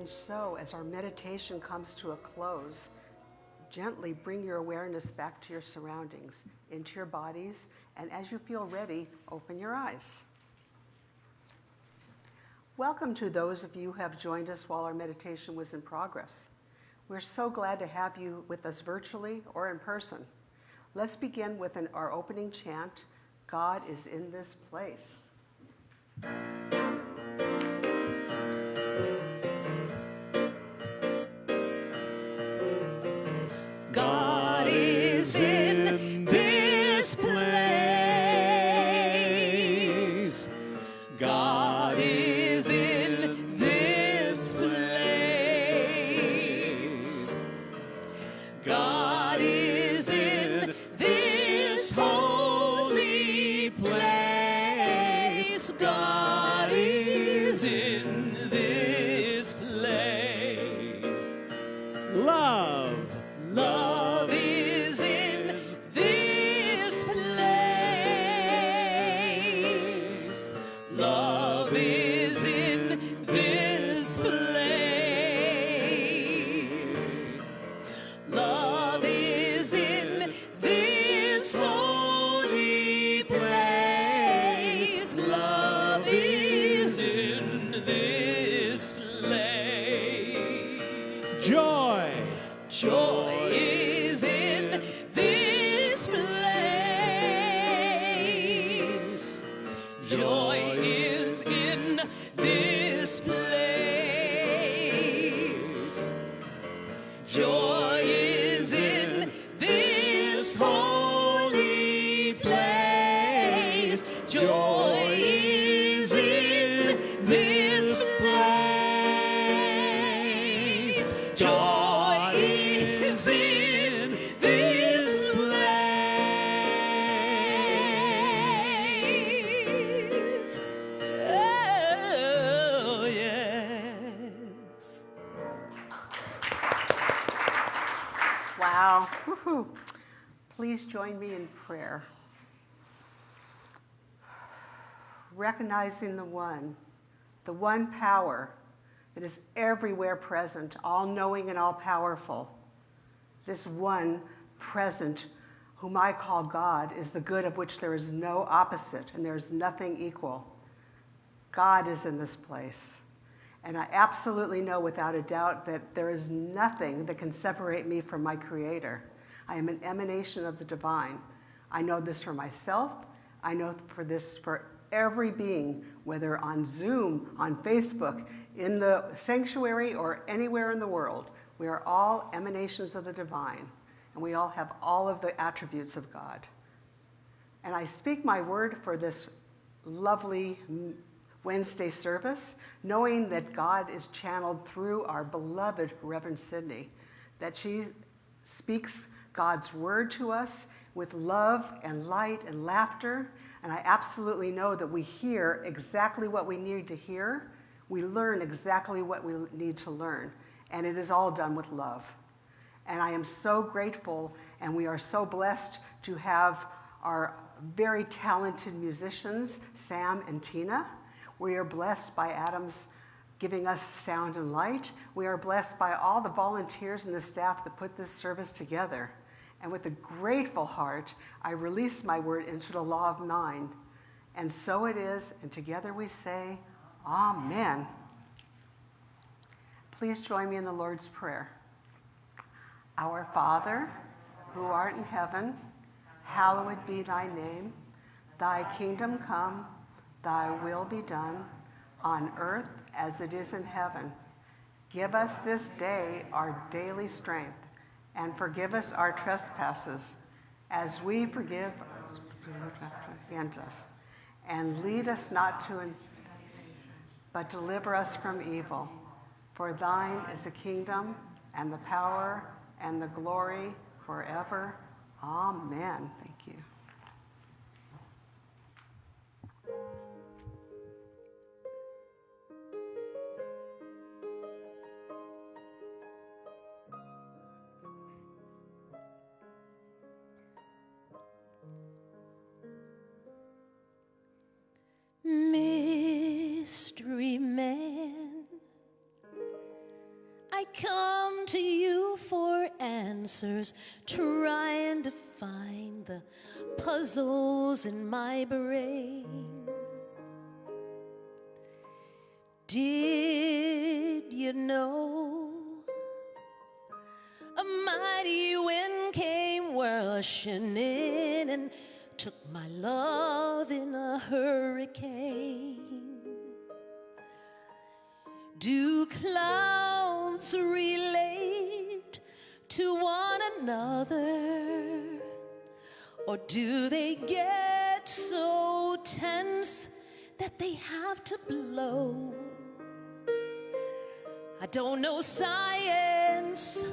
And so, as our meditation comes to a close, gently bring your awareness back to your surroundings, into your bodies, and as you feel ready, open your eyes. Welcome to those of you who have joined us while our meditation was in progress. We're so glad to have you with us virtually or in person. Let's begin with an, our opening chant God is in this place. God is in one power that is everywhere present, all knowing and all powerful. This one present, whom I call God, is the good of which there is no opposite and there is nothing equal. God is in this place. And I absolutely know without a doubt that there is nothing that can separate me from my Creator. I am an emanation of the divine. I know this for myself. I know for this for every being, whether on Zoom, on Facebook, in the sanctuary, or anywhere in the world. We are all emanations of the divine, and we all have all of the attributes of God. And I speak my word for this lovely Wednesday service, knowing that God is channeled through our beloved Reverend Sydney, that she speaks God's word to us with love and light and laughter. And I absolutely know that we hear exactly what we need to hear. We learn exactly what we need to learn. And it is all done with love. And I am so grateful, and we are so blessed to have our very talented musicians, Sam and Tina. We are blessed by Adam's giving us sound and light. We are blessed by all the volunteers and the staff that put this service together. And with a grateful heart, I release my word into the law of mind. And so it is, and together we say, Amen. Please join me in the Lord's Prayer. Our Father, who art in heaven, hallowed be thy name. Thy kingdom come, thy will be done, on earth as it is in heaven. Give us this day our daily strength, and forgive us our trespasses, as we forgive against us. And lead us not to, but deliver us from evil. For thine is the kingdom, and the power, and the glory forever. Amen. Answers, trying to find the puzzles in my brain. Did Or do they get so tense that they have to blow? I don't know science,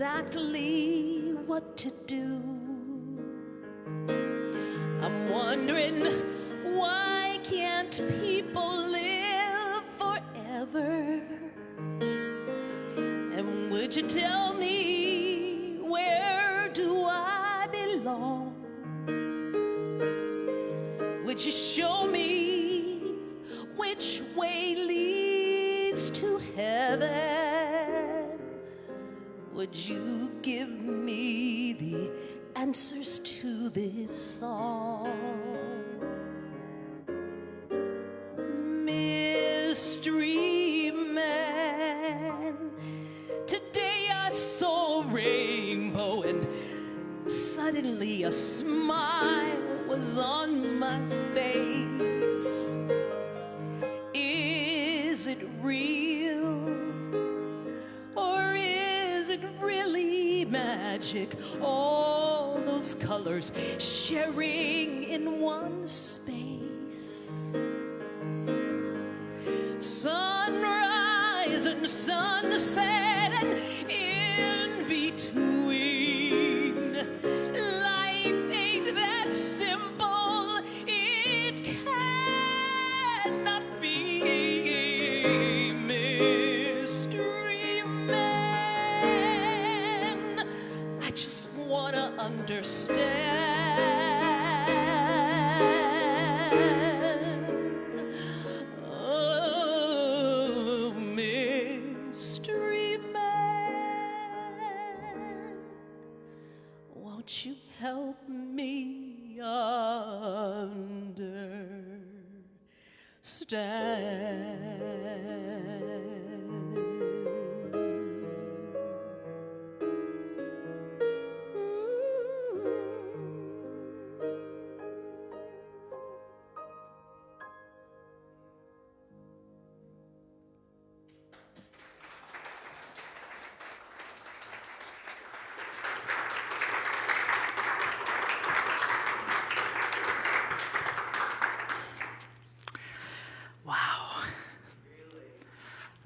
exactly what to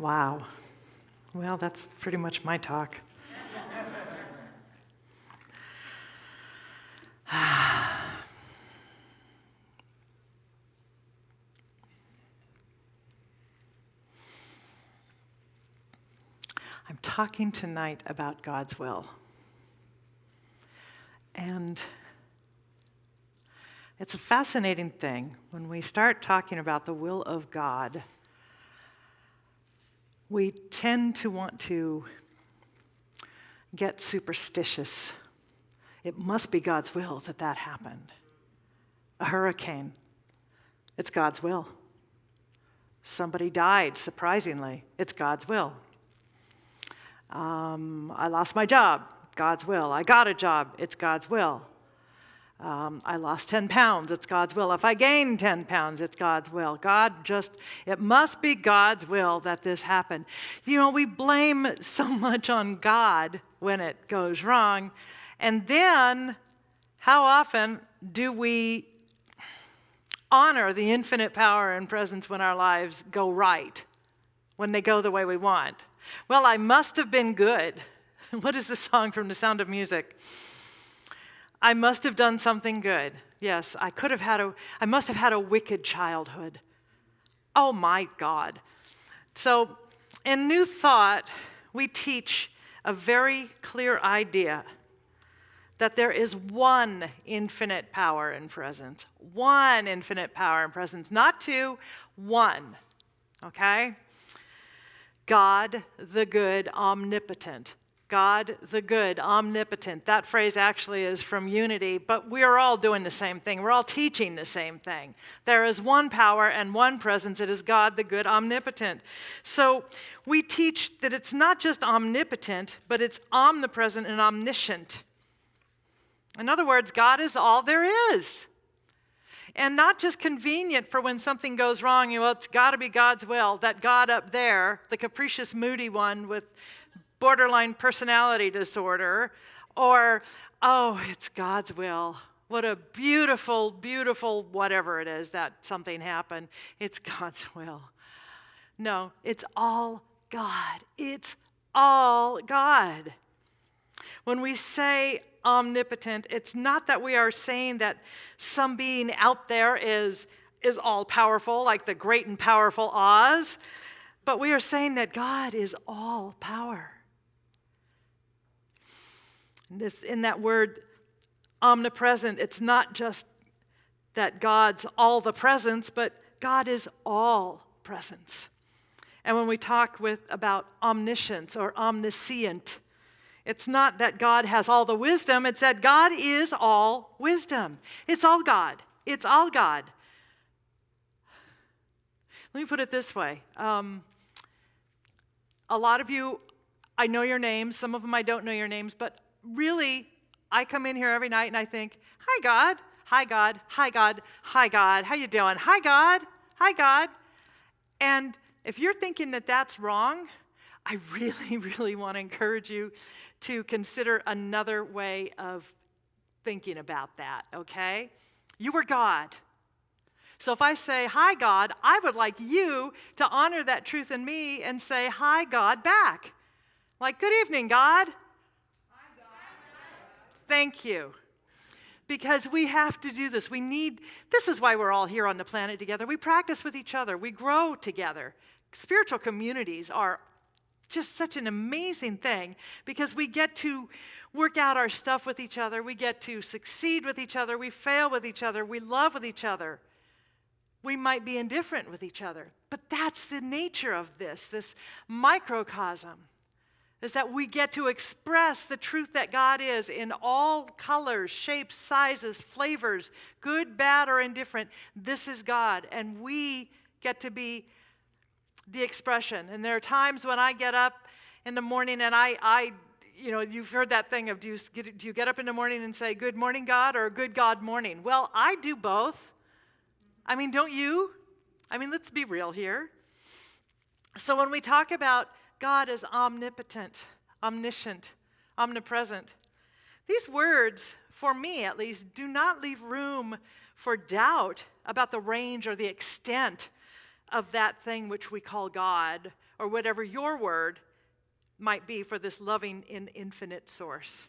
Wow. Well, that's pretty much my talk. I'm talking tonight about God's will. And it's a fascinating thing when we start talking about the will of God. We tend to want to get superstitious. It must be God's will that that happened. A hurricane, it's God's will. Somebody died, surprisingly, it's God's will. Um, I lost my job, God's will. I got a job, it's God's will. Um, I lost 10 pounds, it's God's will. If I gain 10 pounds, it's God's will. God just, it must be God's will that this happened. You know, we blame so much on God when it goes wrong. And then, how often do we honor the infinite power and presence when our lives go right, when they go the way we want? Well, I must have been good. What is the song from The Sound of Music? I must have done something good. Yes, I could have had a I must have had a wicked childhood. Oh my God. So, in New Thought, we teach a very clear idea that there is one infinite power and presence. One infinite power and presence, not two, one. Okay? God the good, omnipotent. God the good, omnipotent. That phrase actually is from Unity, but we are all doing the same thing. We're all teaching the same thing. There is one power and one presence. It is God the good, omnipotent. So we teach that it's not just omnipotent, but it's omnipresent and omniscient. In other words, God is all there is. And not just convenient for when something goes wrong, you know, it's got to be God's will. That God up there, the capricious, moody one with borderline personality disorder, or, oh, it's God's will. What a beautiful, beautiful whatever it is that something happened. It's God's will. No, it's all God. It's all God. When we say omnipotent, it's not that we are saying that some being out there is, is all powerful, like the great and powerful Oz, but we are saying that God is all power. This, in that word omnipresent, it's not just that God's all the presence, but God is all presence. And when we talk with about omniscience or omniscient, it's not that God has all the wisdom, it's that God is all wisdom. It's all God. It's all God. Let me put it this way. Um, a lot of you, I know your names, some of them I don't know your names, but really, I come in here every night and I think, "Hi God, hi God, hi God, hi God. How you doing? Hi God, hi God." And if you're thinking that that's wrong, I really, really want to encourage you to consider another way of thinking about that, okay? You are God. So if I say, Hi, God, I would like you to honor that truth in me and say, Hi, God, back. Like, Good evening, God. Thank you. Because we have to do this. We need, this is why we're all here on the planet together. We practice with each other, we grow together. Spiritual communities are just such an amazing thing because we get to work out our stuff with each other. We get to succeed with each other. We fail with each other. We love with each other. We might be indifferent with each other. But that's the nature of this, this microcosm, is that we get to express the truth that God is in all colors, shapes, sizes, flavors, good, bad, or indifferent. This is God. And we get to be the expression. And there are times when I get up in the morning and I, I you know, you've heard that thing of do you, do you get up in the morning and say, Good morning, God, or Good God morning? Well, I do both. I mean, don't you? I mean, let's be real here. So when we talk about God is omnipotent, omniscient, omnipresent, these words, for me at least, do not leave room for doubt about the range or the extent of that thing which we call God, or whatever your word might be for this loving and infinite source.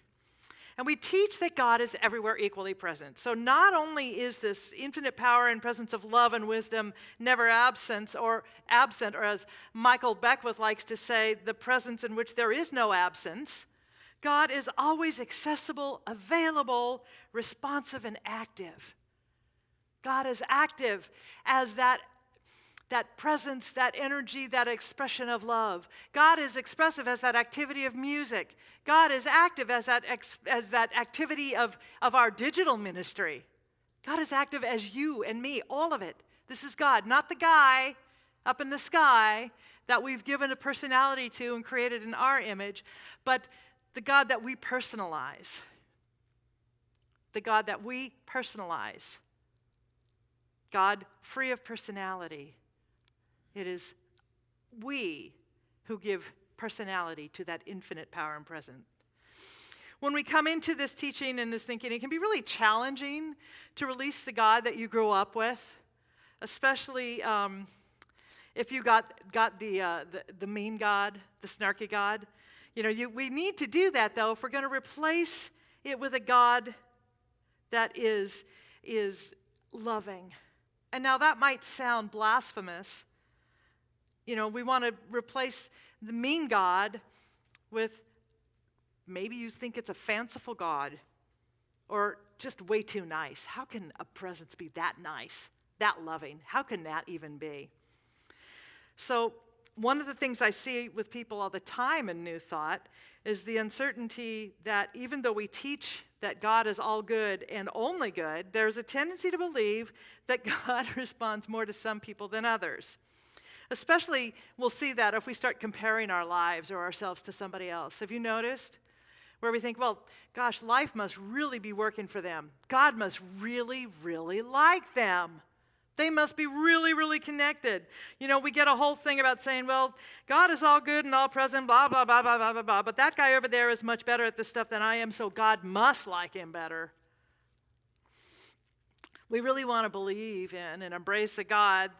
And we teach that God is everywhere equally present. So not only is this infinite power and presence of love and wisdom never absent or absent, or as Michael Beckwith likes to say, the presence in which there is no absence, God is always accessible, available, responsive, and active. God is active as that that presence, that energy, that expression of love. God is expressive as that activity of music. God is active as that, as that activity of, of our digital ministry. God is active as you and me, all of it. This is God, not the guy up in the sky that we've given a personality to and created in our image, but the God that we personalize. The God that we personalize. God free of personality it is we who give personality to that infinite power and presence. when we come into this teaching and this thinking, it can be really challenging to release the God that you grew up with, especially um, if you got, got the, uh, the, the mean God, the snarky God. You know, you, we need to do that, though, if we're going to replace it with a God that is, is loving. And now that might sound blasphemous. You know, we want to replace the mean God with maybe you think it's a fanciful God or just way too nice. How can a presence be that nice, that loving? How can that even be? So, one of the things I see with people all the time in New Thought is the uncertainty that even though we teach that God is all good and only good, there's a tendency to believe that God responds more to some people than others. Especially, we'll see that if we start comparing our lives or ourselves to somebody else. Have you noticed? Where we think, well, gosh, life must really be working for them. God must really, really like them. They must be really, really connected. You know, we get a whole thing about saying, well, God is all good and all present, blah, blah, blah, blah, blah, blah, blah. But that guy over there is much better at this stuff than I am, so God must like him better. We really want to believe in and embrace a God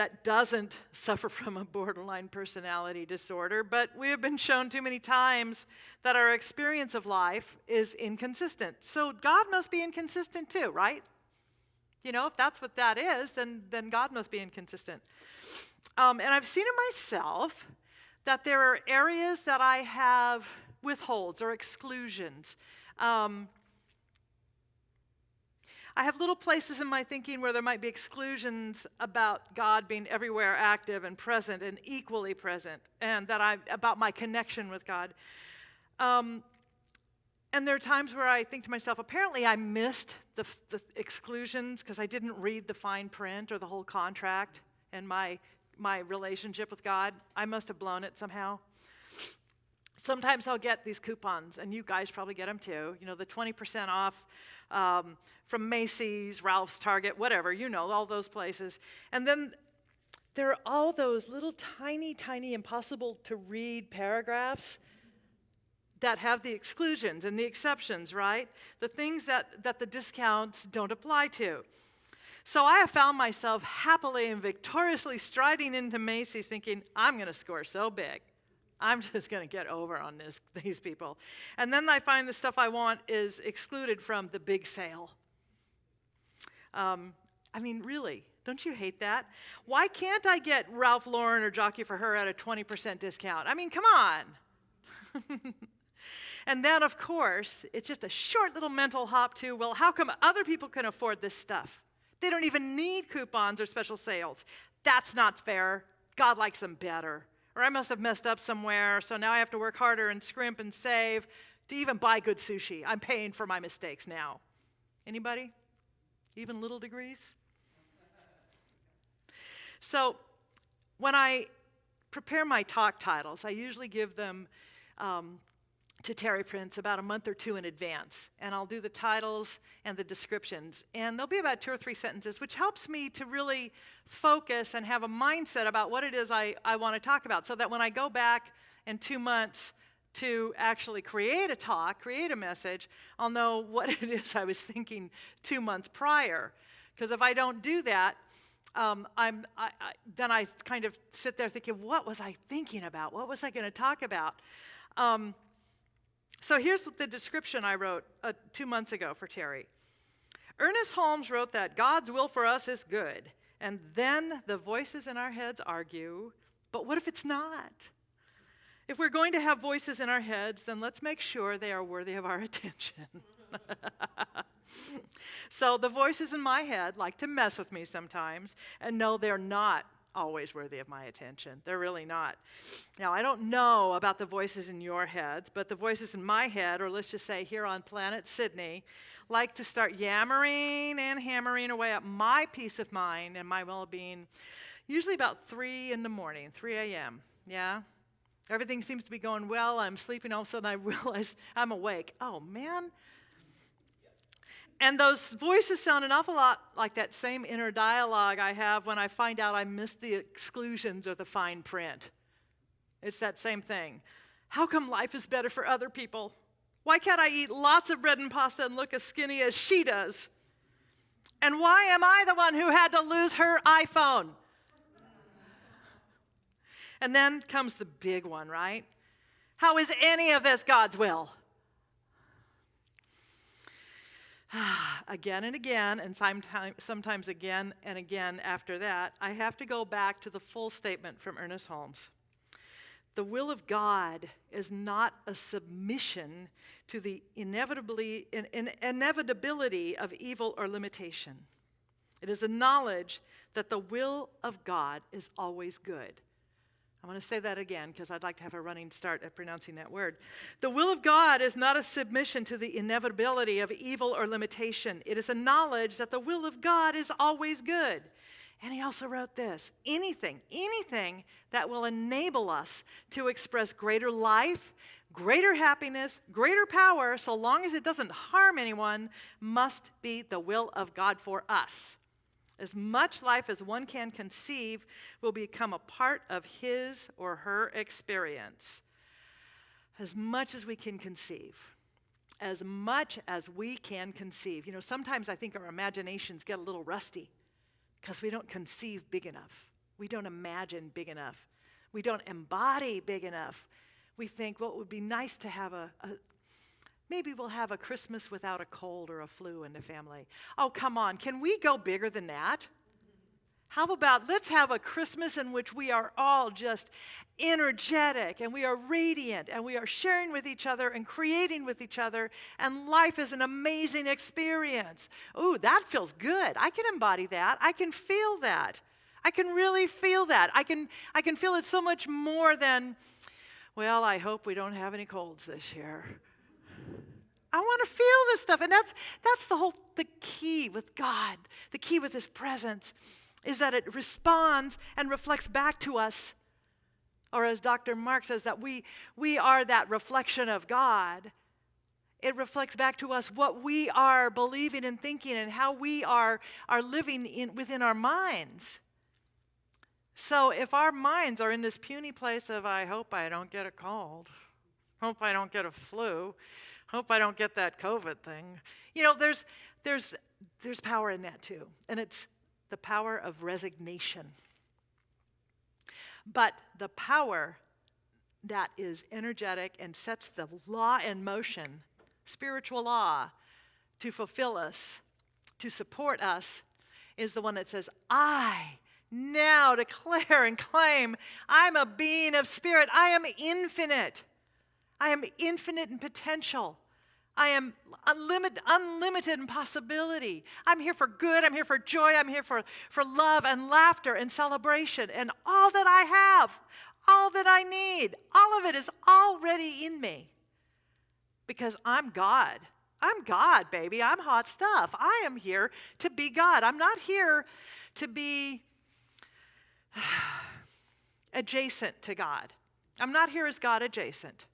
that doesn't suffer from a borderline personality disorder, but we have been shown too many times that our experience of life is inconsistent. So God must be inconsistent too, right? You know, if that's what that is, then, then God must be inconsistent. Um, and I've seen in myself that there are areas that I have withholds or exclusions. Um, I have little places in my thinking where there might be exclusions about God being everywhere active and present and equally present, and that I about my connection with God. Um, and there are times where I think to myself, apparently I missed the, the exclusions because I didn't read the fine print or the whole contract and my, my relationship with God. I must have blown it somehow. Sometimes I'll get these coupons, and you guys probably get them too. You know, the 20% off um, from Macy's, Ralph's, Target, whatever, you know, all those places. And then there are all those little tiny, tiny, impossible to read paragraphs that have the exclusions and the exceptions, right? The things that, that the discounts don't apply to. So I have found myself happily and victoriously striding into Macy's thinking, I'm going to score so big. I'm just going to get over on this, these people. And then I find the stuff I want is excluded from the big sale. Um, I mean, really, don't you hate that? Why can't I get Ralph Lauren or Jockey for Her at a 20% discount? I mean, come on. And then, of course, it's just a short little mental hop to, well, how come other people can afford this stuff? They don't even need coupons or special sales. That's not fair. God likes them better. Or I must have messed up somewhere, so now I have to work harder and scrimp and save to even buy good sushi. I'm paying for my mistakes now. Anybody? Even little degrees? So, when I prepare my talk titles, I usually give them um, to Terry Prince about a month or two in advance. And I'll do the titles and the descriptions. And there'll be about two or three sentences, which helps me to really focus and have a mindset about what it is I, I want to talk about. So that when I go back in two months to actually create a talk, create a message, I'll know what it is I was thinking two months prior. Because if I don't do that, um, I'm, I, I, then I kind of sit there thinking, what was I thinking about? What was I going to talk about? Um, so here's the description I wrote uh, two months ago for Terry. Ernest Holmes wrote that God's will for us is good, and then the voices in our heads argue, but what if it's not? If we're going to have voices in our heads, then let's make sure they are worthy of our attention. so the voices in my head like to mess with me sometimes, and no, they're not always worthy of my attention. They're really not. Now, I don't know about the voices in your heads, but the voices in my head, or let's just say here on planet Sydney, like to start yammering and hammering away at my peace of mind and my well being, usually about 3 in the morning, 3 a.m. Yeah? Everything seems to be going well. I'm sleeping. All of a sudden, I realize I'm awake. Oh, man, and those voices sound an awful lot like that same inner dialogue I have when I find out I missed the exclusions or the fine print. It's that same thing. How come life is better for other people? Why can't I eat lots of bread and pasta and look as skinny as she does? And why am I the one who had to lose her iPhone? And then comes the big one, right? How is any of this God's will? again and again, and sometimes, sometimes again and again after that, I have to go back to the full statement from Ernest Holmes. The will of God is not a submission to the inevitably, in, in, inevitability of evil or limitation. It is a knowledge that the will of God is always good. I want to say that again because I'd like to have a running start at pronouncing that word. The will of God is not a submission to the inevitability of evil or limitation. It is a knowledge that the will of God is always good. And he also wrote this anything, anything that will enable us to express greater life, greater happiness, greater power, so long as it doesn't harm anyone, must be the will of God for us. As much life as one can conceive will become a part of his or her experience. As much as we can conceive. As much as we can conceive. You know, sometimes I think our imaginations get a little rusty because we don't conceive big enough. We don't imagine big enough. We don't embody big enough. We think, well, it would be nice to have a, a Maybe we'll have a Christmas without a cold or a flu in the family. Oh, come on. Can we go bigger than that? How about let's have a Christmas in which we are all just energetic and we are radiant and we are sharing with each other and creating with each other, and life is an amazing experience. Ooh, that feels good. I can embody that. I can feel that. I can really feel that. I can, I can feel it so much more than, well, I hope we don't have any colds this year. I want to feel this stuff. And that's, that's the whole the key with God. The key with his presence is that it responds and reflects back to us. Or as Dr. Mark says, that we, we are that reflection of God. It reflects back to us what we are believing and thinking and how we are, are living in, within our minds. So if our minds are in this puny place of, I hope I don't get a cold, hope I don't get a flu, hope I don't get that COVID thing. You know, there's, there's, there's power in that too, and it's the power of resignation. But the power that is energetic and sets the law in motion, spiritual law, to fulfill us, to support us, is the one that says, I now declare and claim I'm a being of spirit. I am infinite. I am infinite in potential. I am unlimited, unlimited in possibility. I'm here for good. I'm here for joy. I'm here for, for love and laughter and celebration. And all that I have, all that I need, all of it is already in me because I'm God. I'm God, baby. I'm hot stuff. I am here to be God. I'm not here to be adjacent to God. I'm not here as God adjacent.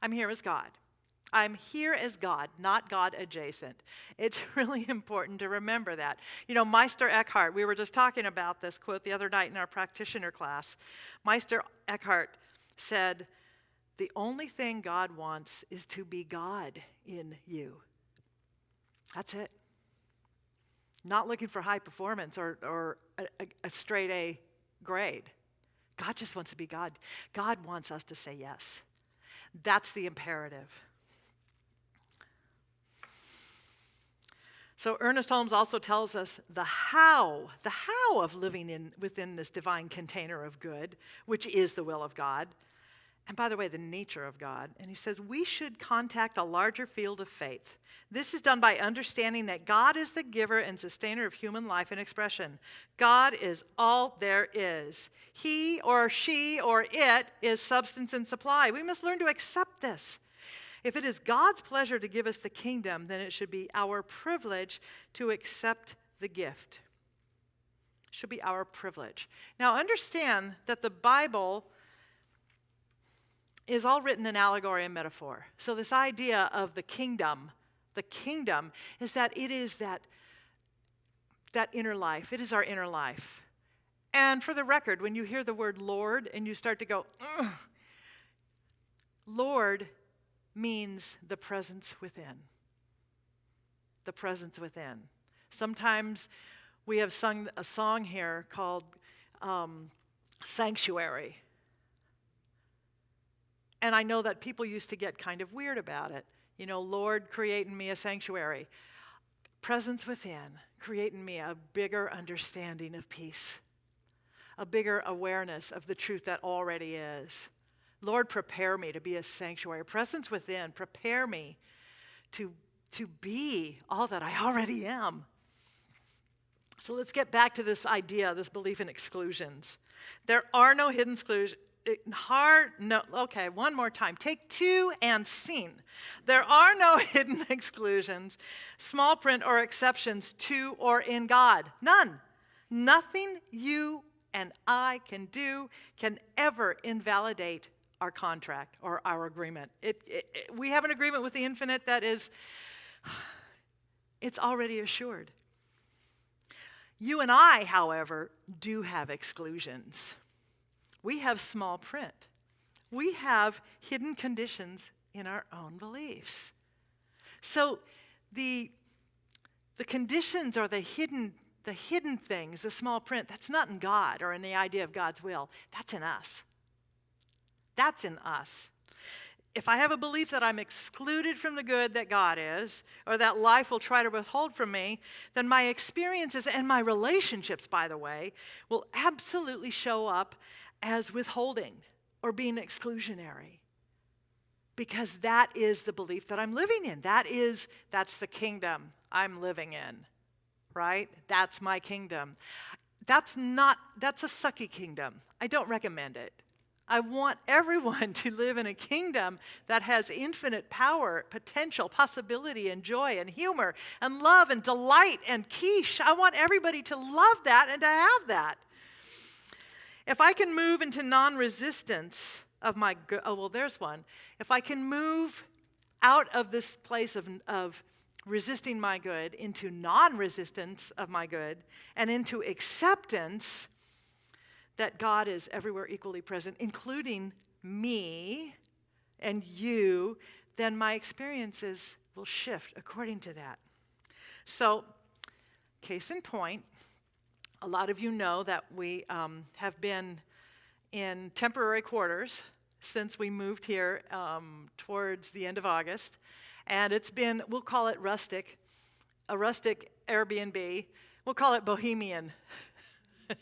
I'm here as God. I'm here as God, not God adjacent. It's really important to remember that. You know, Meister Eckhart, we were just talking about this quote the other night in our practitioner class. Meister Eckhart said, The only thing God wants is to be God in you. That's it. Not looking for high performance or, or a, a, a straight A grade. God just wants to be God. God wants us to say yes. That's the imperative. So Ernest Holmes also tells us the how, the how of living in, within this divine container of good, which is the will of God. And by the way, the nature of God. And he says we should contact a larger field of faith. This is done by understanding that God is the giver and sustainer of human life and expression. God is all there is. He or she or it is substance and supply. We must learn to accept this. If it is God's pleasure to give us the kingdom, then it should be our privilege to accept the gift. It should be our privilege. Now, understand that the Bible is all written in allegory and metaphor. So, this idea of the kingdom, the kingdom, is that it is that, that inner life. It is our inner life. And for the record, when you hear the word Lord and you start to go, Lord means the presence within. The presence within. Sometimes we have sung a song here called um, Sanctuary. And I know that people used to get kind of weird about it. You know, Lord, create in me a sanctuary. Presence within, create in me a bigger understanding of peace, a bigger awareness of the truth that already is. Lord, prepare me to be a sanctuary. Presence within, prepare me to, to be all that I already am. So let's get back to this idea, this belief in exclusions. There are no hidden exclusions. Hard, no, okay, one more time. Take two and scene. There are no hidden exclusions, small print or exceptions to or in God. None. Nothing you and I can do can ever invalidate our contract or our agreement. It, it, it, we have an agreement with the infinite that is, it's already assured. You and I, however, do have exclusions. We have small print. We have hidden conditions in our own beliefs. So the, the conditions or the hidden, the hidden things, the small print, that's not in God or in the idea of God's will. That's in us. That's in us. If I have a belief that I'm excluded from the good that God is, or that life will try to withhold from me, then my experiences and my relationships, by the way, will absolutely show up as withholding or being exclusionary. Because that is the belief that I'm living in. That is, that's the kingdom I'm living in, right? That's my kingdom. That's not, that's a sucky kingdom. I don't recommend it. I want everyone to live in a kingdom that has infinite power, potential, possibility, and joy, and humor, and love, and delight, and quiche. I want everybody to love that and to have that. If I can move into non resistance of my good, oh, well, there's one. If I can move out of this place of, of resisting my good into non resistance of my good and into acceptance that God is everywhere equally present, including me and you, then my experiences will shift according to that. So, case in point, a lot of you know that we um, have been in temporary quarters since we moved here um, towards the end of August. And it's been, we'll call it rustic, a rustic Airbnb. We'll call it bohemian.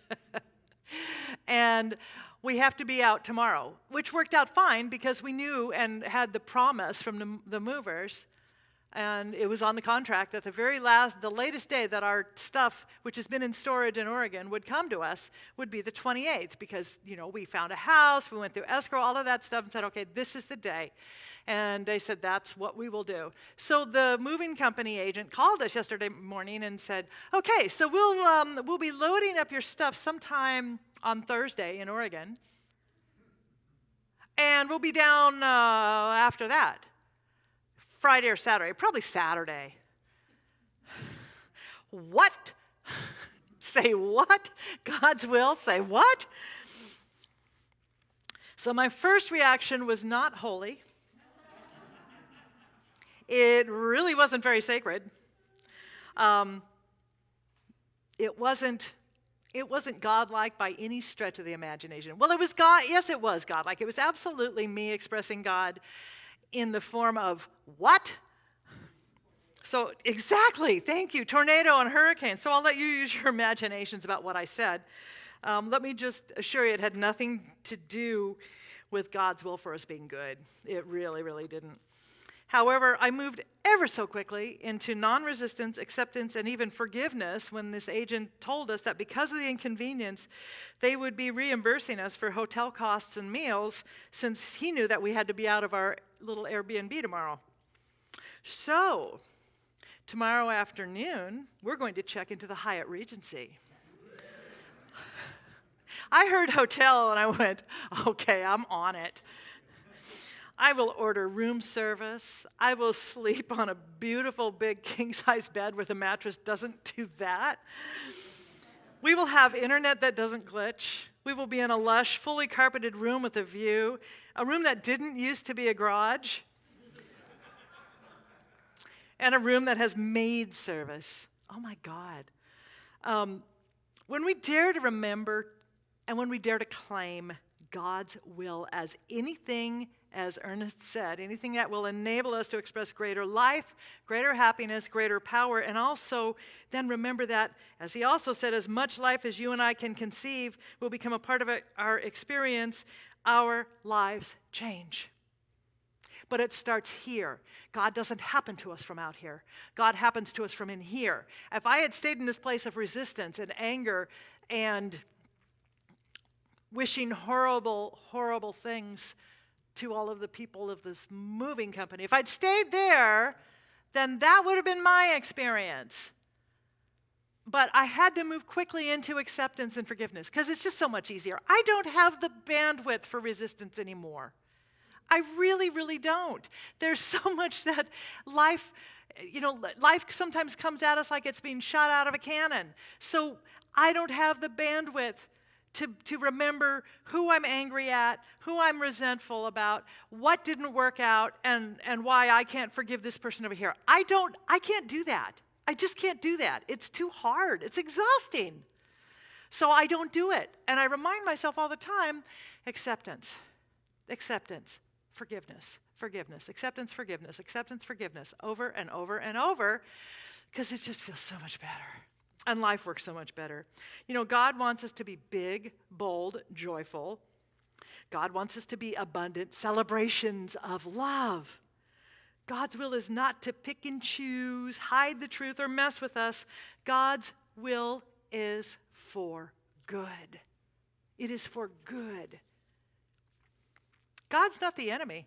and we have to be out tomorrow, which worked out fine because we knew and had the promise from the, the movers and it was on the contract that the very last, the latest day that our stuff, which has been in storage in Oregon, would come to us would be the 28th because, you know, we found a house, we went through escrow, all of that stuff, and said, okay, this is the day. And they said, that's what we will do. So the moving company agent called us yesterday morning and said, okay, so we'll, um, we'll be loading up your stuff sometime on Thursday in Oregon. And we'll be down uh, after that. Friday or Saturday, probably Saturday. What? say what? God's will? Say what? So my first reaction was not holy. it really wasn't very sacred. Um, it wasn't it wasn't godlike by any stretch of the imagination. Well, it was God. Yes, it was godlike. It was absolutely me expressing God in the form of what? So, exactly, thank you. Tornado and hurricane. So, I'll let you use your imaginations about what I said. Um, let me just assure you, it had nothing to do with God's will for us being good. It really, really didn't. However, I moved ever so quickly into non resistance, acceptance, and even forgiveness when this agent told us that because of the inconvenience, they would be reimbursing us for hotel costs and meals since he knew that we had to be out of our little Airbnb tomorrow. So, tomorrow afternoon, we're going to check into the Hyatt Regency. I heard hotel and I went, okay, I'm on it. I will order room service. I will sleep on a beautiful big king size bed where the mattress doesn't do that. We will have internet that doesn't glitch. We will be in a lush, fully carpeted room with a view, a room that didn't used to be a garage, and a room that has maid service. Oh my God. Um, when we dare to remember and when we dare to claim God's will as anything as Ernest said, anything that will enable us to express greater life, greater happiness, greater power, and also then remember that, as he also said, as much life as you and I can conceive will become a part of our experience, our lives change. But it starts here. God doesn't happen to us from out here. God happens to us from in here. If I had stayed in this place of resistance and anger and wishing horrible, horrible things to all of the people of this moving company. If I'd stayed there, then that would have been my experience. But I had to move quickly into acceptance and forgiveness because it's just so much easier. I don't have the bandwidth for resistance anymore. I really, really don't. There's so much that life, you know, life sometimes comes at us like it's being shot out of a cannon. So I don't have the bandwidth to, to remember who I'm angry at, who I'm resentful about, what didn't work out, and, and why I can't forgive this person over here. I don't, I can't do that. I just can't do that. It's too hard. It's exhausting. So I don't do it. And I remind myself all the time acceptance, acceptance, forgiveness, forgiveness, acceptance, forgiveness, acceptance, forgiveness, over and over and over, because it just feels so much better. And life works so much better. You know, God wants us to be big, bold, joyful. God wants us to be abundant celebrations of love. God's will is not to pick and choose, hide the truth, or mess with us. God's will is for good. It is for good. God's not the enemy.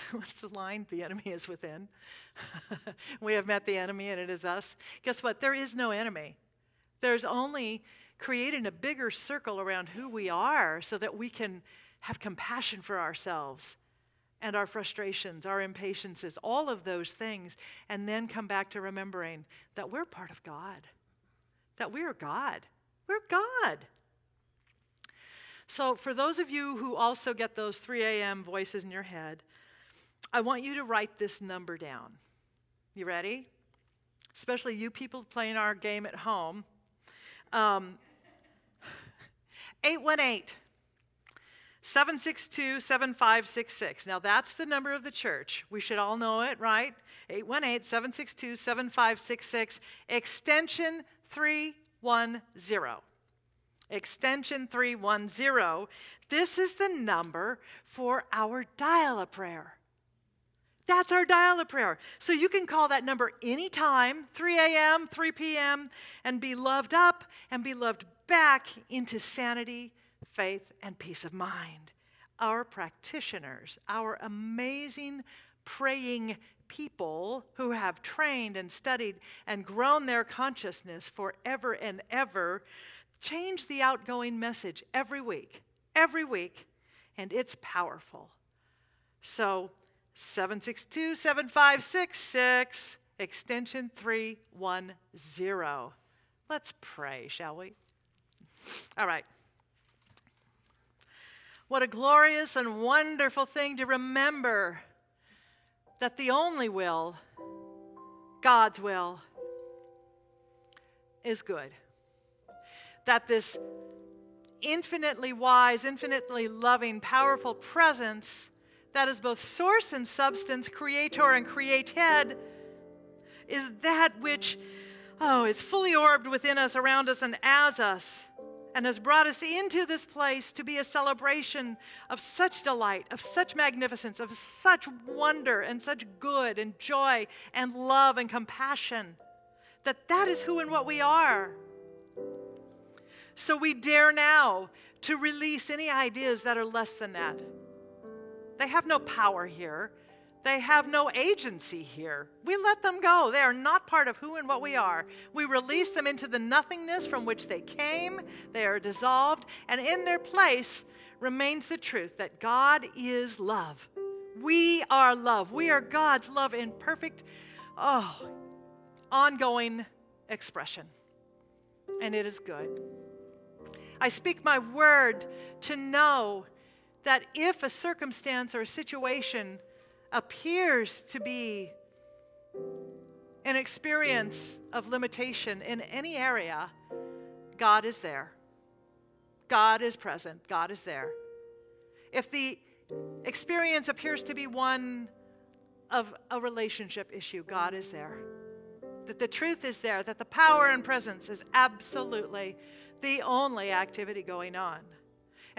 What's the line? The enemy is within. we have met the enemy and it is us. Guess what? There is no enemy. There's only creating a bigger circle around who we are so that we can have compassion for ourselves and our frustrations, our impatiences, all of those things, and then come back to remembering that we're part of God, that we're God. We're God. So, for those of you who also get those 3 a.m. voices in your head, I want you to write this number down. You ready? Especially you people playing our game at home. Um, 818 762 7566. Now that's the number of the church. We should all know it, right? 818 762 7566, extension 310. Extension 310. This is the number for our dial a prayer. That's our dial a prayer. So you can call that number anytime, 3 a.m., 3 p.m., and be loved up and be loved back into sanity, faith, and peace of mind. Our practitioners, our amazing praying people who have trained and studied and grown their consciousness forever and ever, change the outgoing message every week, every week, and it's powerful. So, 762 7566, extension 310. Let's pray, shall we? All right. What a glorious and wonderful thing to remember that the only will, God's will, is good. That this infinitely wise, infinitely loving, powerful presence that is both source and substance, creator and created, is that which, oh, is fully orbed within us, around us, and as us, and has brought us into this place to be a celebration of such delight, of such magnificence, of such wonder, and such good, and joy, and love, and compassion, that that is who and what we are. So we dare now to release any ideas that are less than that. They have no power here. They have no agency here. We let them go. They are not part of who and what we are. We release them into the nothingness from which they came. They are dissolved, and in their place remains the truth that God is love. We are love. We are God's love in perfect, oh, ongoing expression. And it is good. I speak my word to know that if a circumstance or a situation appears to be an experience of limitation in any area, God is there. God is present. God is there. If the experience appears to be one of a relationship issue, God is there. That the truth is there, that the power and presence is absolutely the only activity going on.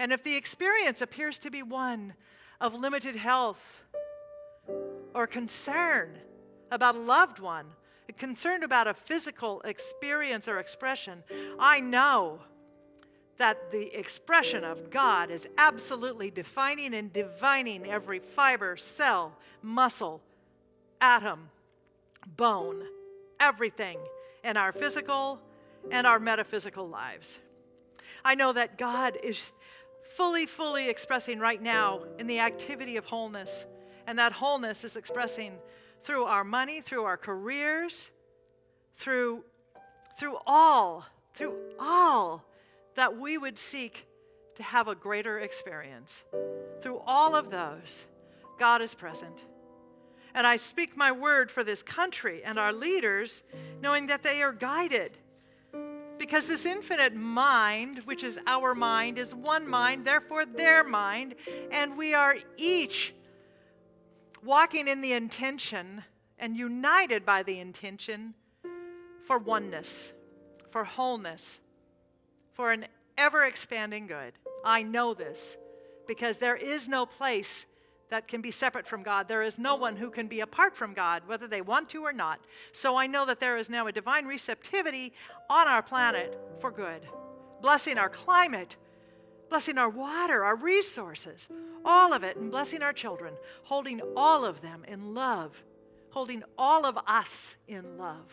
And if the experience appears to be one of limited health or concern about a loved one, concerned about a physical experience or expression, I know that the expression of God is absolutely defining and divining every fiber, cell, muscle, atom, bone, everything in our physical and our metaphysical lives. I know that God is fully, fully expressing right now in the activity of wholeness, and that wholeness is expressing through our money, through our careers, through, through all, through all that we would seek to have a greater experience. Through all of those, God is present. And I speak my word for this country and our leaders, knowing that they are guided. Because this infinite mind, which is our mind, is one mind, therefore their mind, and we are each walking in the intention and united by the intention for oneness, for wholeness, for an ever expanding good. I know this because there is no place that can be separate from God. There is no one who can be apart from God, whether they want to or not. So I know that there is now a divine receptivity on our planet for good, blessing our climate, blessing our water, our resources, all of it, and blessing our children, holding all of them in love, holding all of us in love.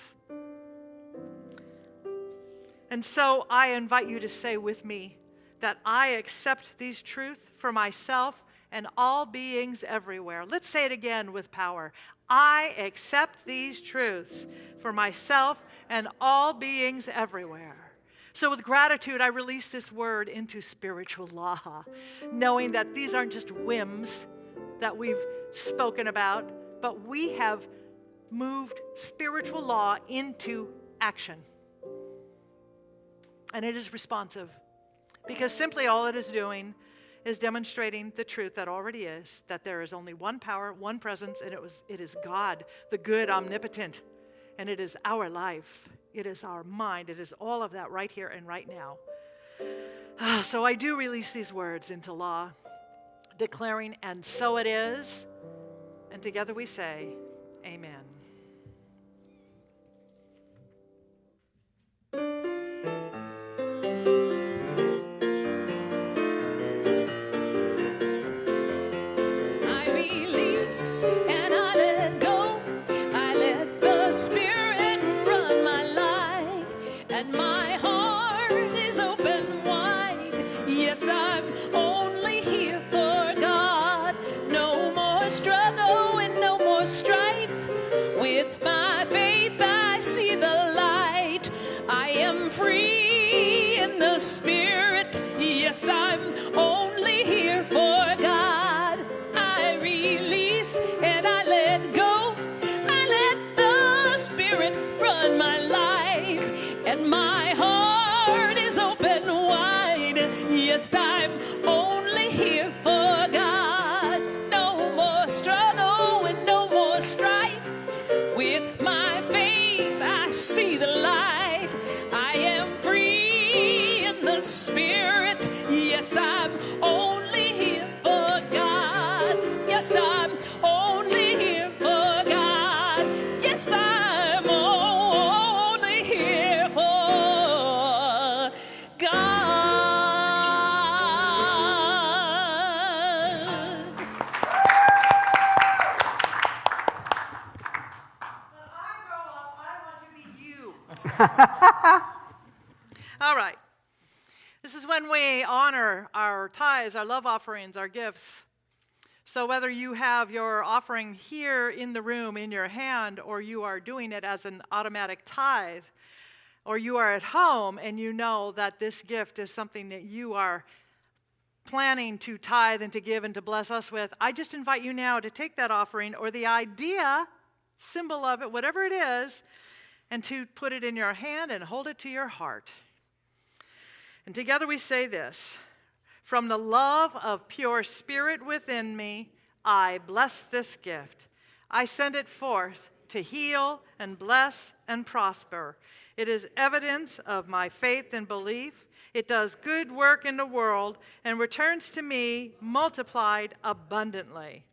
And so I invite you to say with me that I accept these truths for myself and all beings everywhere. Let's say it again with power. I accept these truths for myself and all beings everywhere. So, with gratitude, I release this word into spiritual law, knowing that these aren't just whims that we've spoken about, but we have moved spiritual law into action. And it is responsive because simply all it is doing is demonstrating the truth that already is that there is only one power, one presence, and it, was, it is God, the good, omnipotent. And it is our life, it is our mind, it is all of that right here and right now. Ah, so I do release these words into law, declaring, and so it is. And together we say, Amen. And my tithes, our love offerings, our gifts. So, whether you have your offering here in the room in your hand, or you are doing it as an automatic tithe, or you are at home and you know that this gift is something that you are planning to tithe and to give and to bless us with, I just invite you now to take that offering or the idea symbol of it, whatever it is, and to put it in your hand and hold it to your heart. And together we say this From the love of pure spirit within me, I bless this gift. I send it forth to heal and bless and prosper. It is evidence of my faith and belief. It does good work in the world and returns to me multiplied abundantly.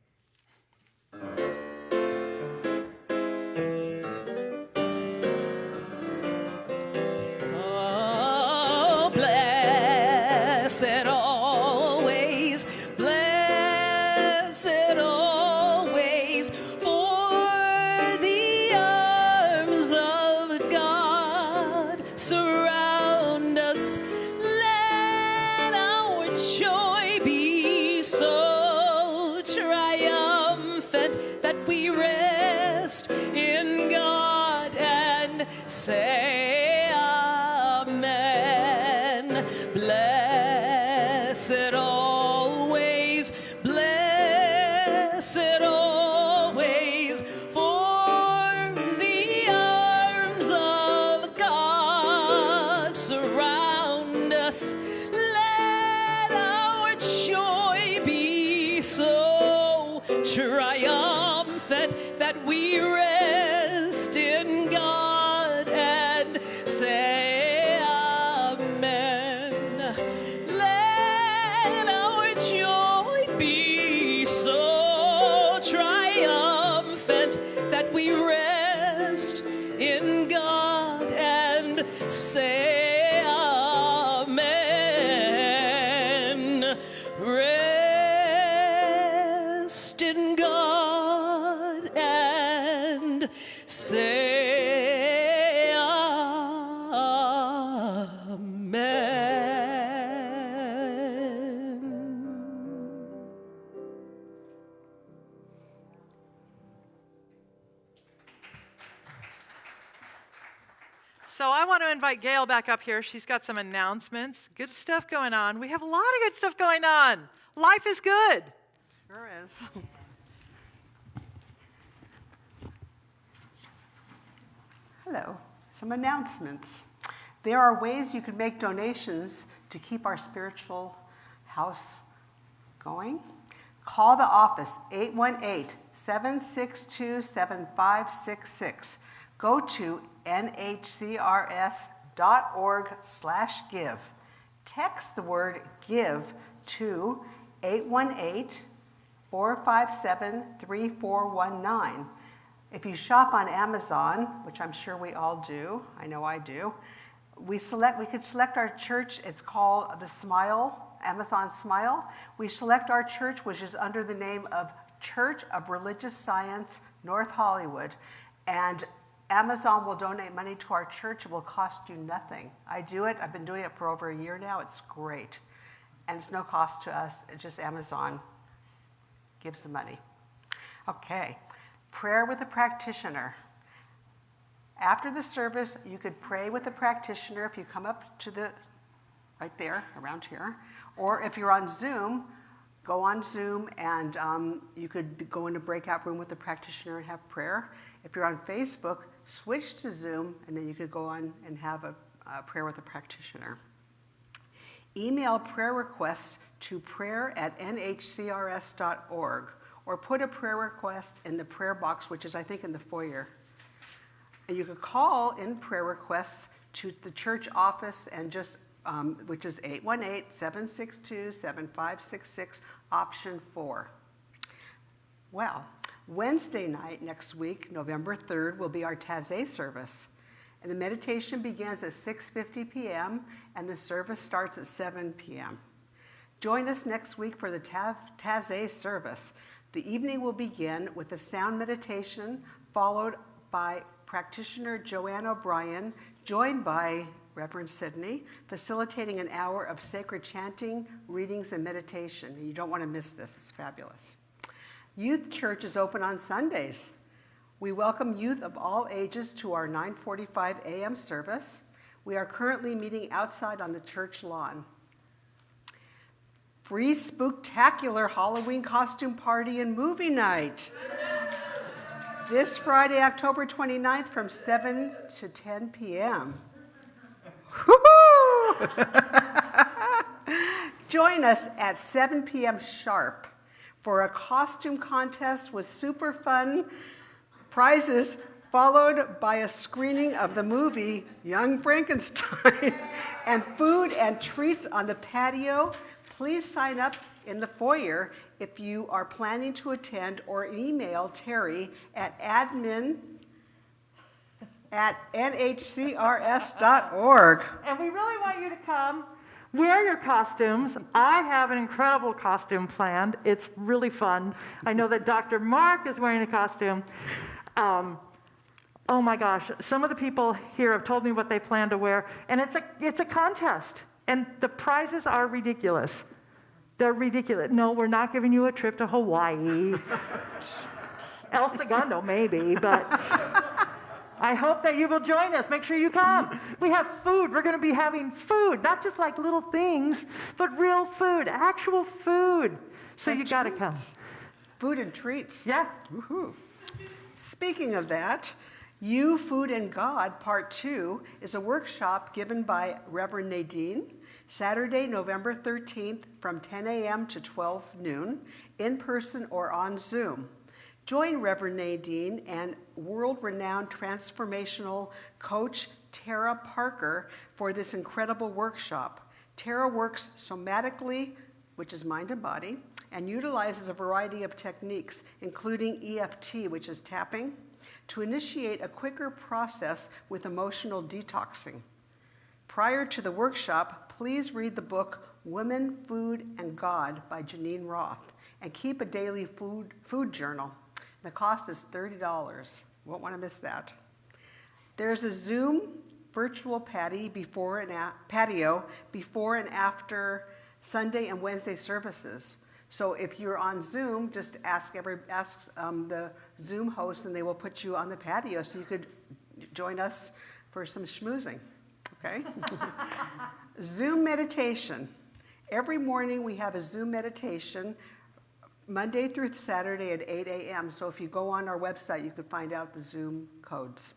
Invite Gail back up here. She's got some announcements. Good stuff going on. We have a lot of good stuff going on. Life is good. Sure is. Hello, some announcements. There are ways you can make donations to keep our spiritual house going. Call the office 818 762 7566. Go to nhcrs.org/give. Text the word give to 818 457 3419. If you shop on Amazon, which I'm sure we all do, I know I do, we select we could select our church, it's called the Smile, Amazon Smile. We select our church which is under the name of Church of Religious Science, North Hollywood. And Amazon will donate money to our church. It will cost you nothing. I do it. I've been doing it for over a year now. It's great. And it's no cost to us. It's just Amazon gives the money. Okay. Prayer with a practitioner. After the service, you could pray with a practitioner if you come up to the, right there, around here. Or if you're on Zoom, go on Zoom and um, you could go in a breakout room with the practitioner and have prayer. If you're on Facebook, switch to Zoom and then you could go on and have a, a prayer with a practitioner. Email prayer requests to prayer at nhcrs.org or put a prayer request in the prayer box, which is, I think, in the foyer. And you could call in prayer requests to the church office and just, um, which is 818 762 7566, option four. Well, Wednesday night next week, November 3rd, will be our Taizé service. And the meditation begins at 6:50 p.m. and the service starts at 7 p.m. Join us next week for the Taizé service. The evening will begin with a sound meditation followed by practitioner Joanne O'Brien, joined by Reverend Sidney, facilitating an hour of sacred chanting, readings, and meditation. You don't want to miss this, it's fabulous. Youth Church is open on Sundays. We welcome youth of all ages to our 9:45 a.m. service. We are currently meeting outside on the church lawn. Free spooktacular Halloween costume party and movie night. this Friday, October 29th from 7 to 10 p.m. Join us at 7 p.m. sharp for a costume contest with super fun prizes, followed by a screening of the movie Young Frankenstein and food and treats on the patio. Please sign up in the foyer if you are planning to attend or email Terry at admin at nhcrs.org. And we really want you to come. Wear your costumes. I have an incredible costume planned. It's really fun. I know that Dr. Mark is wearing a costume. Um, oh my gosh, some of the people here have told me what they plan to wear, and it's a, it's a contest. And the prizes are ridiculous. They're ridiculous. No, we're not giving you a trip to Hawaii. El Segundo, maybe, but I hope that you will join us. Make sure you come. We have food. We're going to be having food, not just like little things, but real food, actual food. So And you got to come. Food and treats. Yeah. Woohoo. Speaking of that, You, Food, and God, Part 2, is a workshop given by Reverend Nadine, Saturday, November 13th from 10 a.m. to 12 noon, in person or on Zoom. Join Reverend Nadine and world renowned transformational coach Tara Parker for this incredible workshop. Tara works somatically, which is mind and body, and utilizes a variety of techniques, including EFT, which is tapping, to initiate a quicker process with emotional detoxing. Prior to the workshop, please read the book Women, Food, and God by Geneen Roth and keep a daily food, food journal. The cost is $30. Won't want to miss that. There's a Zoom virtual patty before and patio before and after Sunday and Wednesday services. So if you're on Zoom, just ask every ask um, the Zoom host, and they will put you on the patio so you could join us for some schmoozing. Okay. Zoom meditation. Every morning we have a Zoom meditation Monday through Saturday at 8 a.m. So if you go on our website, you can find out the Zoom codes.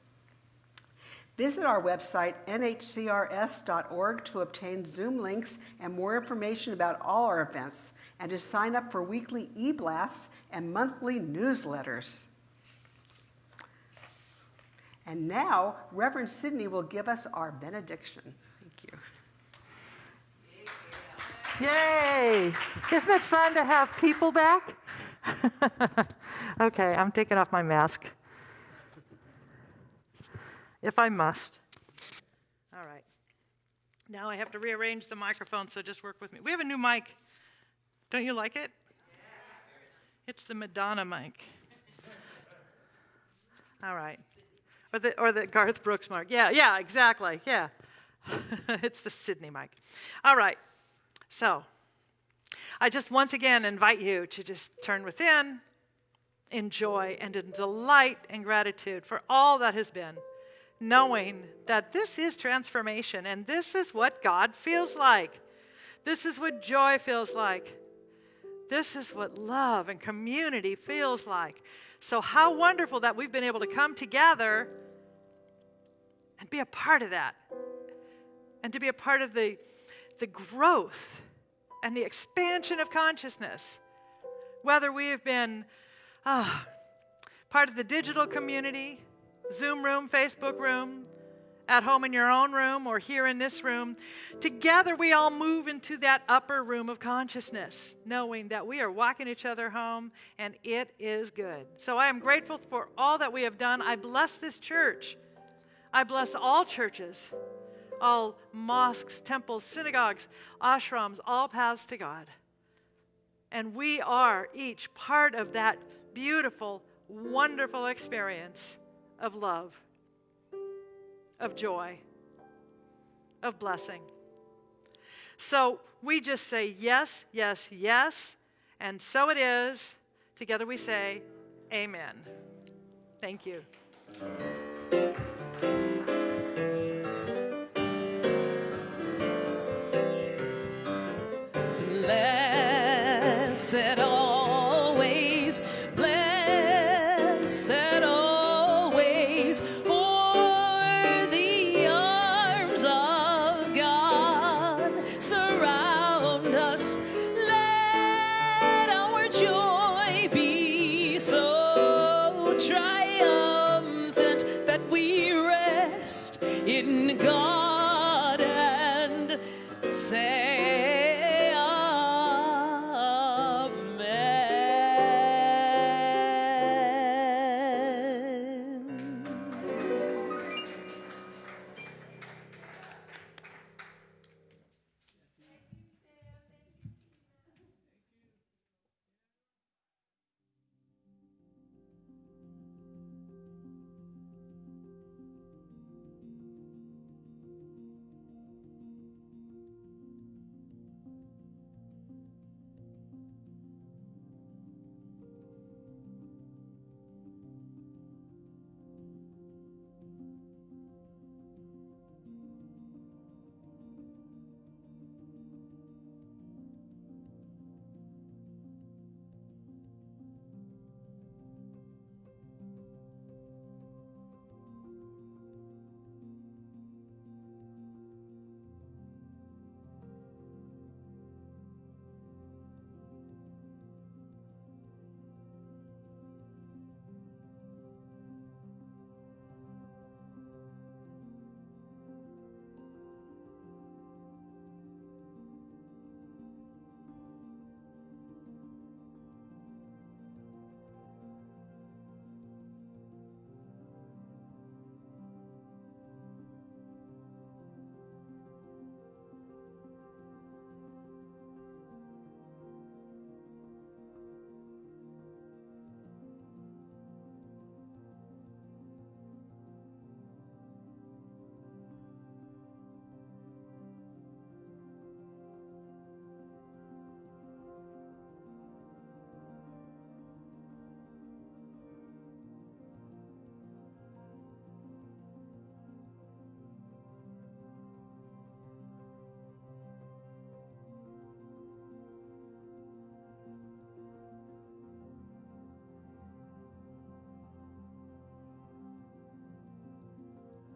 Visit our website, nhcrs.org, to obtain Zoom links and more information about all our events, and to sign up for weekly e blasts and monthly newsletters. And now, Reverend Sidney will give us our benediction. Thank you. Yay! Isn't it fun to have people back? okay, I'm taking off my mask. If I must. All right. Now I have to rearrange the microphone, so just work with me. We have a new mic. Don't you like it? It's the Madonna mic. All right. Or the, or the Garth Brooks mic. Yeah, yeah, exactly. Yeah. it's the Sydney mic. All right. So, I just once again invite you to just turn within, enjoy, and in delight and gratitude for all that has been, knowing that this is transformation and this is what God feels like. This is what joy feels like. This is what love and community feels like. So, how wonderful that we've been able to come together and be a part of that, and to be a part of the, the growth and the expansion of consciousness. Whether we have been ah, part of the digital community, Zoom room, Facebook room, at home in your own room, or here in this room, together we all move into that upper room of consciousness, knowing that we are walking each other home and it is good. So I am grateful for all that we have done. I bless this church. I bless all churches, all mosques, temples, synagogues, ashrams, all paths to God. And we are each part of that beautiful, wonderful experience of love, of joy, of blessing. So we just say yes, yes, yes, and so it is. Together we say, Amen. Thank you.